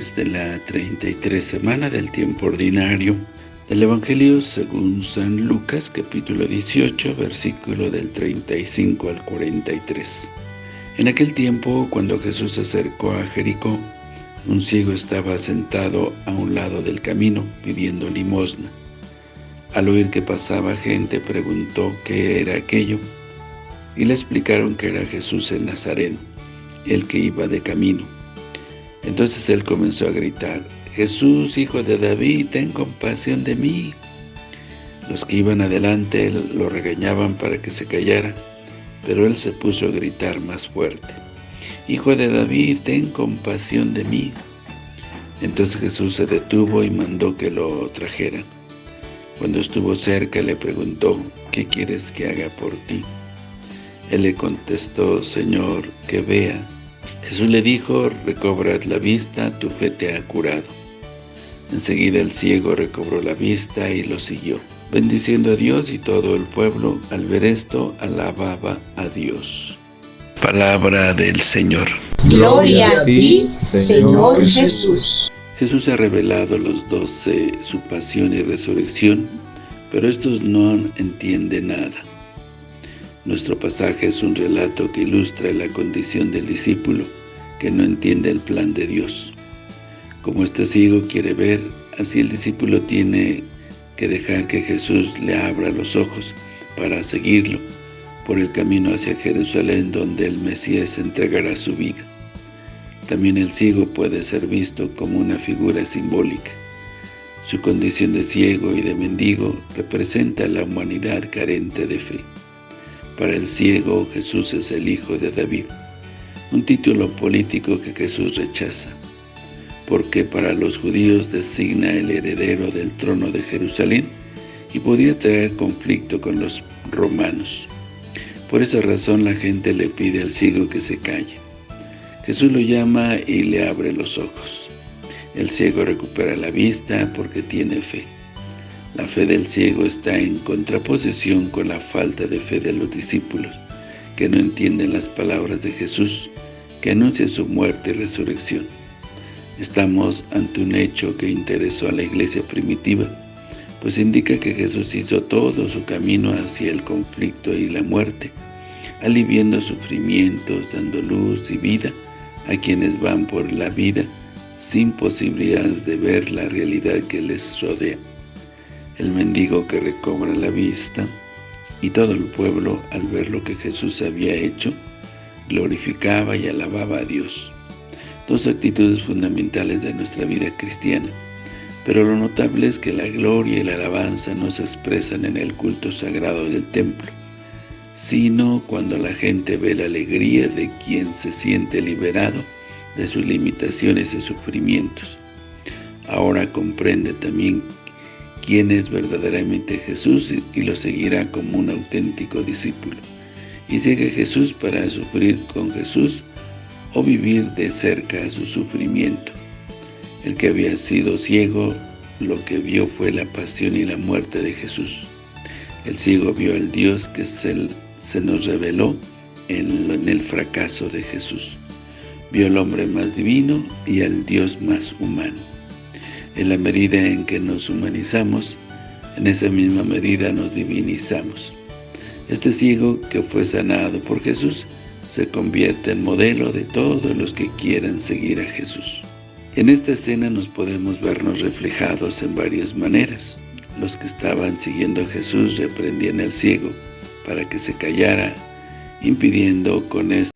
de la 33 semana del tiempo ordinario del Evangelio según San Lucas, capítulo 18, versículo del 35 al 43. En aquel tiempo, cuando Jesús se acercó a Jericó, un ciego estaba sentado a un lado del camino, pidiendo limosna. Al oír que pasaba gente, preguntó qué era aquello, y le explicaron que era Jesús el Nazareno, el que iba de camino. Entonces él comenzó a gritar, Jesús, hijo de David, ten compasión de mí. Los que iban adelante lo regañaban para que se callara, pero él se puso a gritar más fuerte. Hijo de David, ten compasión de mí. Entonces Jesús se detuvo y mandó que lo trajeran. Cuando estuvo cerca le preguntó, ¿qué quieres que haga por ti? Él le contestó, Señor, que vea. Jesús le dijo, recobrad la vista, tu fe te ha curado. Enseguida el ciego recobró la vista y lo siguió, bendiciendo a Dios y todo el pueblo, al ver esto, alababa a Dios. Palabra del Señor. Gloria a ti, Señor Jesús. Jesús ha revelado a los doce su pasión y resurrección, pero estos no entienden nada. Nuestro pasaje es un relato que ilustra la condición del discípulo que no entiende el plan de Dios. Como este ciego quiere ver, así el discípulo tiene que dejar que Jesús le abra los ojos para seguirlo por el camino hacia Jerusalén donde el Mesías entregará su vida. También el ciego puede ser visto como una figura simbólica. Su condición de ciego y de mendigo representa la humanidad carente de fe. Para el ciego, Jesús es el Hijo de David, un título político que Jesús rechaza, porque para los judíos designa el heredero del trono de Jerusalén y podía traer conflicto con los romanos. Por esa razón la gente le pide al ciego que se calle. Jesús lo llama y le abre los ojos. El ciego recupera la vista porque tiene fe. La fe del ciego está en contraposición con la falta de fe de los discípulos, que no entienden las palabras de Jesús, que anuncia su muerte y resurrección. Estamos ante un hecho que interesó a la iglesia primitiva, pues indica que Jesús hizo todo su camino hacia el conflicto y la muerte, aliviando sufrimientos, dando luz y vida a quienes van por la vida sin posibilidades de ver la realidad que les rodea el mendigo que recobra la vista, y todo el pueblo, al ver lo que Jesús había hecho, glorificaba y alababa a Dios. Dos actitudes fundamentales de nuestra vida cristiana, pero lo notable es que la gloria y la alabanza no se expresan en el culto sagrado del templo, sino cuando la gente ve la alegría de quien se siente liberado de sus limitaciones y sufrimientos. Ahora comprende también quién es verdaderamente Jesús y lo seguirá como un auténtico discípulo. Y sigue Jesús para sufrir con Jesús o vivir de cerca su sufrimiento. El que había sido ciego, lo que vio fue la pasión y la muerte de Jesús. El ciego vio al Dios que se, nos reveló en el fracaso de Jesús. Vio al hombre más divino y al Dios más humano. En la medida en que nos humanizamos, en esa misma medida nos divinizamos. Este ciego que fue sanado por Jesús se convierte en modelo de todos los que quieren seguir a Jesús. En esta escena nos podemos vernos reflejados en varias maneras. Los que estaban siguiendo a Jesús reprendían al ciego para que se callara, impidiendo con esto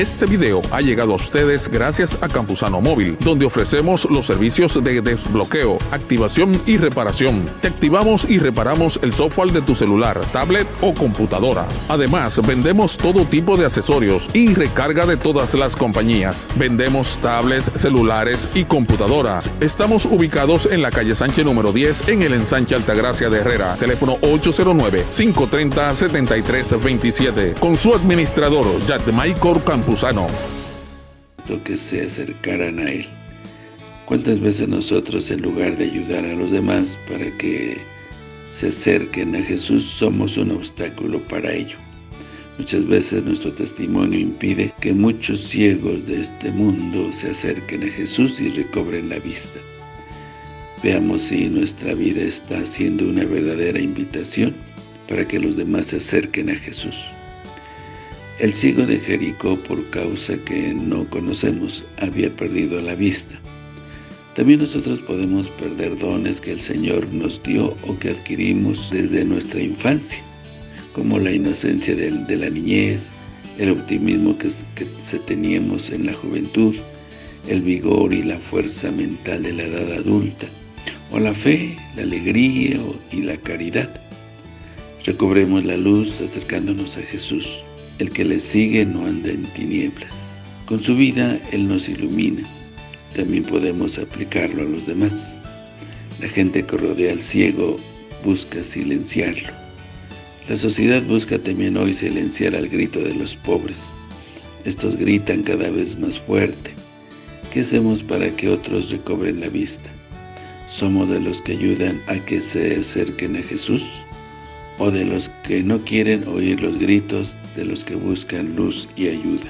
este video ha llegado a ustedes gracias a Campusano Móvil, donde ofrecemos los servicios de desbloqueo, activación y reparación. Te activamos y reparamos el software de tu celular, tablet o computadora. Además, vendemos todo tipo de accesorios y recarga de todas las compañías. Vendemos tablets, celulares y computadoras. Estamos ubicados en la calle Sánchez número 10 en el ensanche Altagracia de Herrera. Teléfono 809-530-7327. Con su administrador, Jack Michael Campos que se acercaran a Él. ¿Cuántas veces nosotros, en lugar de ayudar a los demás para que se acerquen a Jesús, somos un obstáculo para ello? Muchas veces nuestro testimonio impide que muchos ciegos de este mundo se acerquen a Jesús y recobren la vista. Veamos si nuestra vida está siendo una verdadera invitación para que los demás se acerquen a Jesús. El ciego de Jericó, por causa que no conocemos, había perdido la vista. También nosotros podemos perder dones que el Señor nos dio o que adquirimos desde nuestra infancia, como la inocencia de, la niñez, el optimismo que, que se teníamos en la juventud, el vigor y la fuerza mental de la edad adulta, o la fe, la alegría y la caridad. Recobremos la luz acercándonos a Jesús. El que le sigue no anda en tinieblas. Con su vida Él nos ilumina. También podemos aplicarlo a los demás. La gente que rodea al ciego busca silenciarlo. La sociedad busca también hoy silenciar al grito de los pobres. Estos gritan cada vez más fuerte. ¿Qué hacemos para que otros recobren la vista? ¿Somos de los que ayudan a que se acerquen a Jesús? ¿O de los que no quieren oír los gritos de los que buscan luz y ayuda?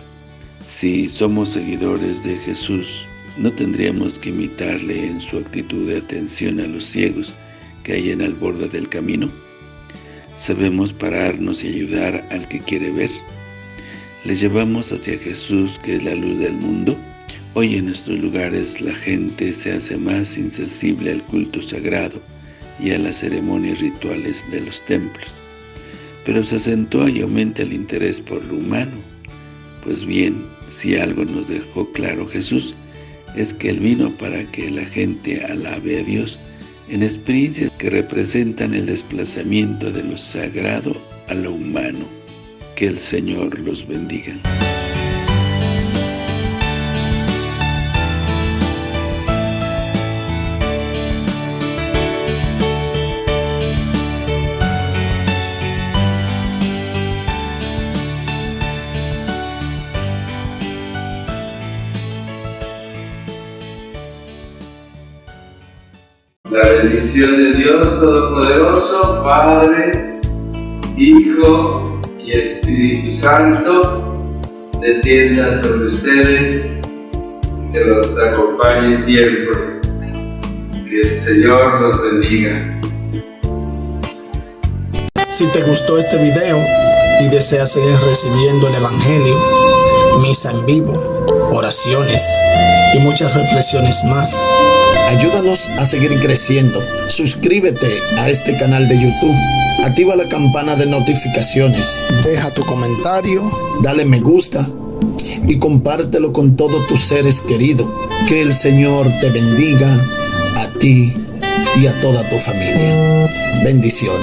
Si somos seguidores de Jesús, ¿no tendríamos que imitarle en su actitud de atención a los ciegos que hay en el borde del camino? ¿Sabemos pararnos y ayudar al que quiere ver? ¿Le llevamos hacia Jesús, que es la luz del mundo? Hoy en nuestros lugares la gente se hace más insensible al culto sagrado y a las ceremonias rituales de los templos, pero se acentúa y aumenta el interés por lo humano. Pues bien, si algo nos dejó claro Jesús, es que Él vino para que la gente alabe a Dios en experiencias que representan el desplazamiento de lo sagrado a lo humano. Que el Señor los bendiga. La bendición de Dios Todopoderoso, Padre, Hijo y Espíritu Santo, descienda sobre ustedes, que los acompañe siempre. Que el Señor los bendiga. Si te gustó este video y deseas seguir recibiendo el Evangelio, misa en vivo, oraciones y muchas reflexiones más, Ayúdanos a seguir creciendo. Suscríbete a este canal de YouTube. Activa la campana de notificaciones. Deja tu comentario. Dale me gusta. Y compártelo con todos tus seres queridos. Que el Señor te bendiga a ti y a toda tu familia. Bendiciones.